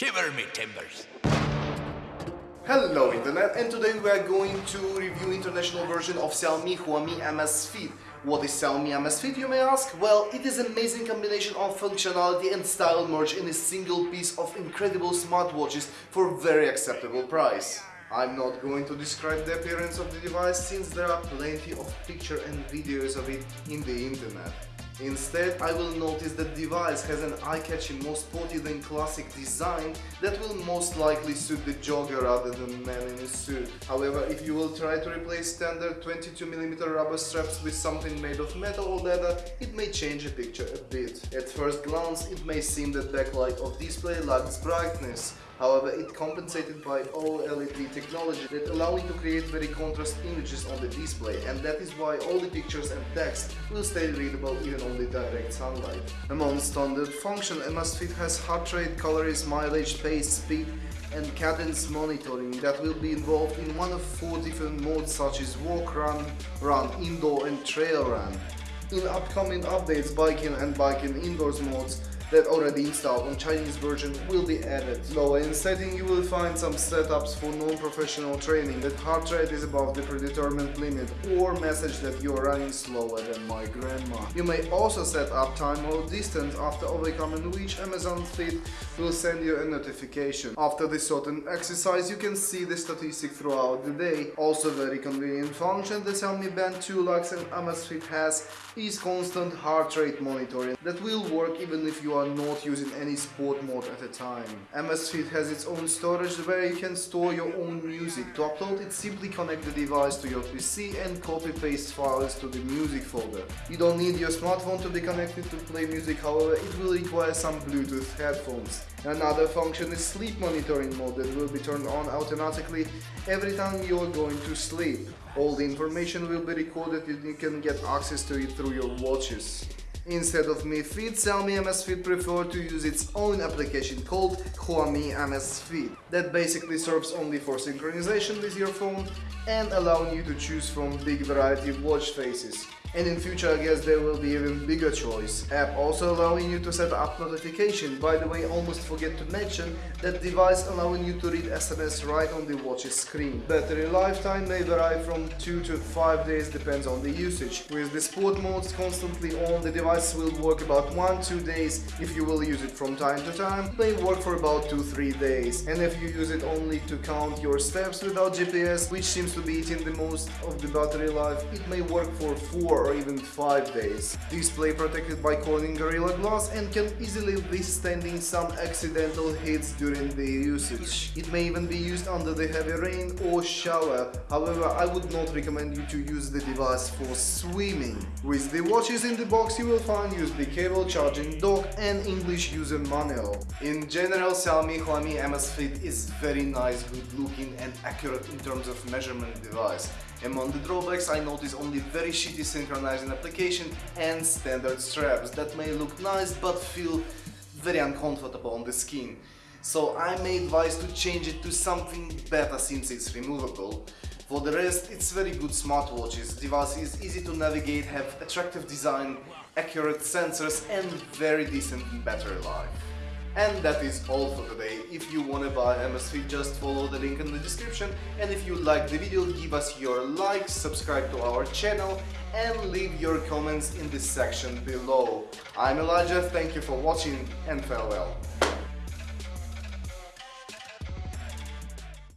Shiver me timbers. Hello Internet and today we are going to review international version of Xiaomi Huami Amazfit. What is Xiaomi Amazfit you may ask? Well, it is amazing combination of functionality and style merged in a single piece of incredible smartwatches for very acceptable price. I'm not going to describe the appearance of the device since there are plenty of pictures and videos of it in the internet. Instead, I will notice that device has an eye-catching, more sporty than classic design that will most likely suit the jogger rather than man in a suit. However, if you will try to replace standard 22mm rubber straps with something made of metal or leather, it may change the picture a bit. At first glance, it may seem that backlight of display lacks brightness, However, it compensated by OLED technology that allow you to create very contrast images on the display and that is why all the pictures and text will stay readable even on the direct sunlight. Among standard function, Amazfit has heart rate, calories, mileage, pace, speed and cadence monitoring that will be involved in one of four different modes such as walk, run, run, indoor and trail run. In upcoming updates, biking and biking indoors modes that already installed on Chinese version will be added. Lower in setting you will find some setups for non-professional training that heart rate is above the predetermined limit or message that you are running slower than my grandma. You may also set up time or distance after overcoming which Amazfit will send you a notification. After this certain exercise you can see the statistic throughout the day. Also very convenient function the Xiaomi Band 2 Lux and Amazfit has is constant heart rate monitoring that will work even if you are not using any sport mode at a time. Amazfit has its own storage where you can store your own music. To upload it, simply connect the device to your PC and copy-paste files to the music folder. You don't need your smartphone to be connected to play music, however, it will require some Bluetooth headphones. Another function is sleep monitoring mode that will be turned on automatically every time you are going to sleep. All the information will be recorded and you can get access to it through your watches. Instead of Mi Fit, Xiaomi Amazfit preferred to use its own application called Huami Amazfit that basically serves only for synchronization with your phone and allowing you to choose from big variety of watch faces. And in future I guess there will be even bigger choice. App also allowing you to set up notification. By the way, almost forget to mention that device allowing you to read SMS right on the watch's screen. Battery lifetime may vary from 2 to 5 days depends on the usage. With the sport modes constantly on, the device will work about 1-2 days. If you will use it from time to time, it may work for about 2-3 days. And if you use it only to count your steps without GPS, which seems to be eating the most of the battery life, it may work for 4 or even 5 days. Display protected by Corning Gorilla Glass and can easily withstanding some accidental hits during the usage. It may even be used under the heavy rain or shower, however I would not recommend you to use the device for swimming. With the watches in the box you will find USB cable, charging dock and English user manual. In general Xiaomi Huami Amazfit is very nice, good looking and accurate in terms of measurement device. Among the drawbacks I notice only very shitty synchronizing application and standard straps that may look nice but feel very uncomfortable on the skin. So I may advise to change it to something better since it's removable. For the rest, it's very good smartwatches. Device is easy to navigate, have attractive design, accurate sensors and very decent battery life. And that is all for today. If you wanna buy Amazfit, just follow the link in the description. And if you like the video, give us your like, subscribe to our channel and leave your comments in the section below. I'm Elijah, thank you for watching and farewell.